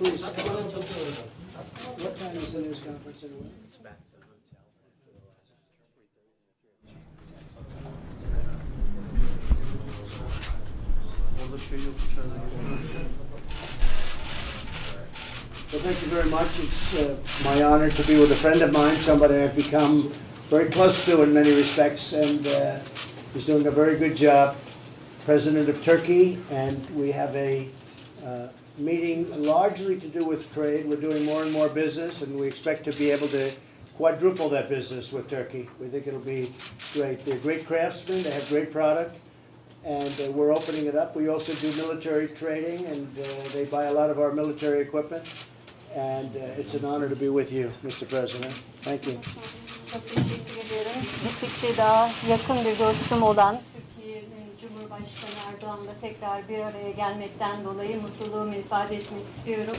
What time is the news conference anyway? Well, thank you very much. It's uh, my honor to be with a friend of mine, somebody I've become very close to in many respects, and uh, he's doing a very good job. President of Turkey, and we have a uh, meeting largely to do with trade. We're doing more and more business, and we expect to be able to quadruple that business with Turkey. We think it'll be great. They're great craftsmen, they have great product, and uh, we're opening it up. We also do military trading, and uh, they buy a lot of our military equipment. And uh, it's an honor to be with you, Mr. President. Thank you. Çok teşekkür ederim. Gittikçe daha yakın bir dostum olan Cumhurbaşkanı Erdoğan'la tekrar bir araya gelmekten dolayı mutluluğumu ifade etmek istiyorum.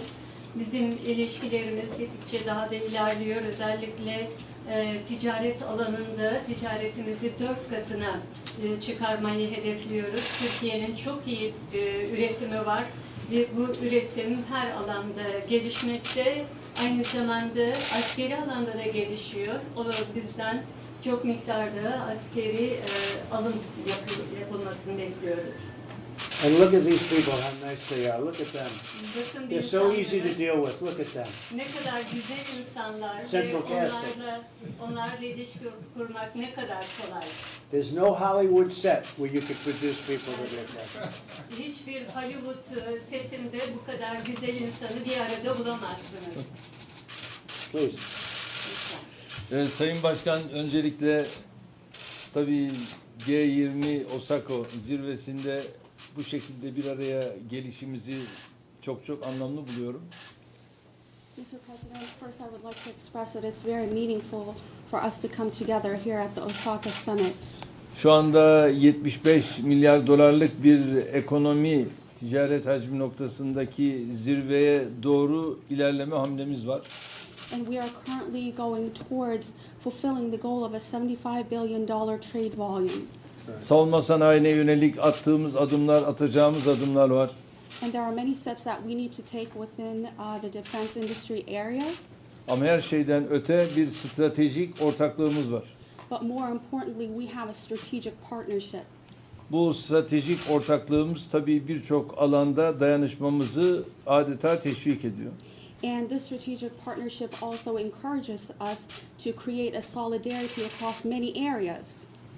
Bizim ilişkilerimiz gittikçe daha da ilerliyor. Özellikle e, ticaret alanında ticaretimizi dört katına e, çıkarmayı hedefliyoruz. Türkiye'nin çok iyi e, üretimi var ve bu üretim her alanda gelişmekte. Aynı zamanda askeri alanda da gelişiyor. O da bizden çok miktarda askeri e, alım yapı- yapılmasını bekliyoruz. And look at these people, how nice they are. Look at them. Bakın They're so easy to deal with. Look at them. ne kadar güzel insanlar ve Central casting. onlarla, onlarla ilişki kurmak ne kadar kolay. There's no Hollywood set where you could produce people that look like that. Hiçbir Hollywood e, setinde bu kadar güzel insanı bir arada bulamazsınız. Please. Evet, Sayın Başkan öncelikle tabii G20 Osaka zirvesinde bu şekilde bir araya gelişimizi çok çok anlamlı buluyorum. Mr. President, first I would like to express that it's very meaningful for us to come together here at the Osaka Summit. Şu anda 75 milyar dolarlık bir ekonomi ticaret hacmi noktasındaki zirveye doğru ilerleme hamlemiz var. And we are currently going towards fulfilling the goal of a $75 billion trade volume. Savunma sanayine yönelik attığımız adımlar, atacağımız adımlar var. And there are many steps that we need to take within uh, the defense industry area. Ama her şeyden öte bir stratejik ortaklığımız var. But more importantly, we have a strategic partnership. Bu stratejik ortaklığımız tabii birçok alanda dayanışmamızı adeta teşvik ediyor. And this strategic partnership also encourages us to create a solidarity across many areas.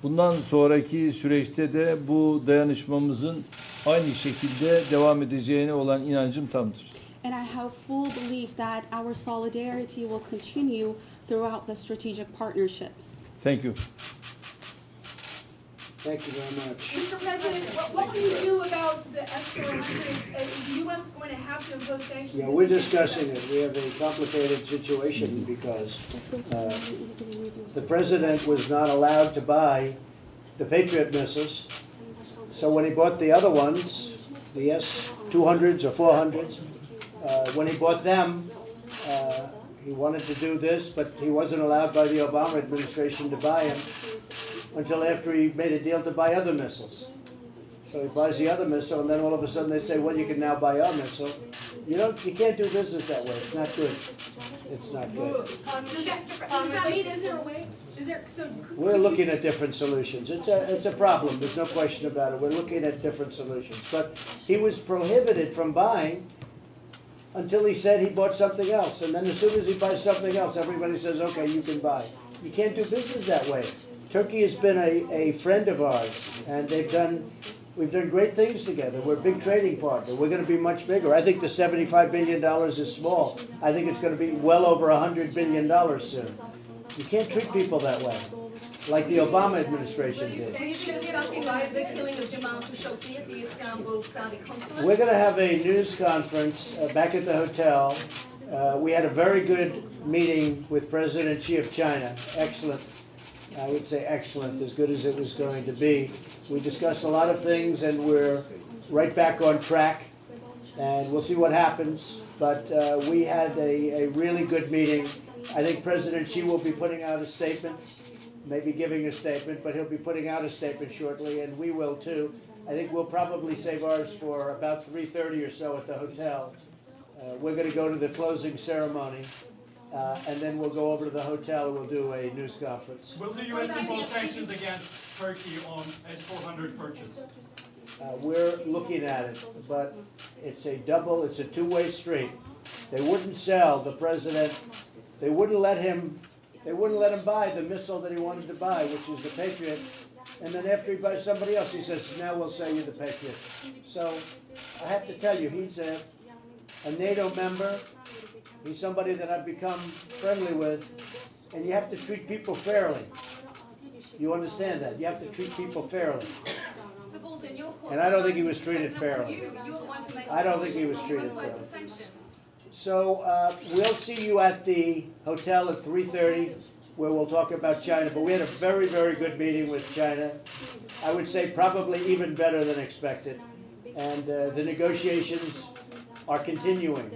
Bundan sonraki süreçte de bu dayanışmamızın aynı şekilde devam edeceğine olan inancım tamdır. And I have full belief that our solidarity will continue throughout the strategic partnership. Thank you. Thank you very much. Mr. President, what, what will you do about the S-400s? Uh, Is the U.S. going to have to impose sanctions? Yeah, we're discussing it. We have a complicated situation because uh, the president was not allowed to buy the Patriot missiles. So when he bought the other ones, the S-200s or 400s, uh, when he bought them, he wanted to do this, but he wasn't allowed by the Obama administration to buy them until after he made a deal to buy other missiles. So he buys the other missile, and then all of a sudden they say, well, you can now buy our missile. You don't, you can't do business that way. It's not good. It's not good. Um, that, does mean, is there a way, is there, so. could- We're looking at different solutions. It's a, it's a problem, there's no question about it. We're looking at different solutions. But he was prohibited from buying until he said he bought something else. And then as soon as he buys something else, everybody says, okay, you can buy. You can't do business that way. Turkey has been a, a friend of ours, and they've done, we've done great things together. We're a big trading partner. We're gonna be much bigger. I think the seventy-five billion dollars is small. I think it's gonna be well over a hundred billion dollars soon. You can't treat people that way, like the Obama administration did. Will you be discussing the killing of Jamal Khashoggi at the Istanbul Saudi consulate? We're gonna have a news conference uh, back at the hotel. Uh, We had a very good meeting with President Xi of China, excellent. I would say excellent, as good as it was going to be. We discussed a lot of things and we're right back on track. And we'll see what happens, but uh, we had a, a really good meeting. I think President Xi will be putting out a statement, maybe giving a statement, but he'll be putting out a statement shortly, and we will too. I think we'll probably save ours for about three thirty or so at the hotel. Uh, We're going to go to the closing ceremony, uh, and then we'll go over to the hotel and we'll do a news conference. Will the US impose sanctions against Turkey on S-400 purchase? Uh, We're looking at it, but it's a double, it's a two-way street. They wouldn't sell the president, they wouldn't let him, they wouldn't let him buy the missile that he wanted to buy, which is the Patriot. And then after he buys somebody else, he says, now we'll sell you the Patriot. So I have to tell you, he's a, a NATO member. He's somebody that I've become friendly with, and you have to treat people fairly. You understand that? You have to treat people fairly. The ball's in your court. And I don't think he was treated fairly. You, you're the one who makes I don't think he was treated fairly. Sanctions. So uh, we'll see you at the hotel at 3:30, where we'll talk about China. But we had a very, very good meeting with China. I would say probably even better than expected. And uh, the negotiations are continuing.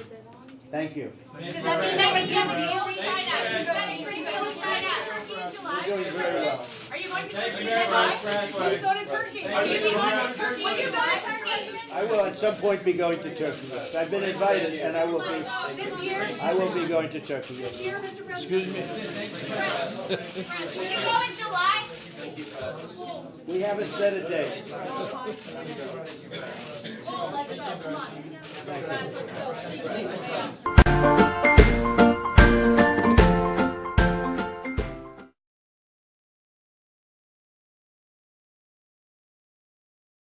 Thank you. Does that mean that we have a deal with China? Does that mean we're deal with China? You're doing very well. Are you going to Turkey? you Is very that much. right? Thank You go to Turkey. Are you going to Turkey? Will you go to Turkey? I will at some point be going to Turkey. Yes. I've been invited, and I will be. This year? I will be going to Turkey. This Yes. year, Mr. President? Excuse me. Will you go in July? We haven't set a date. Oh, let's go, come on.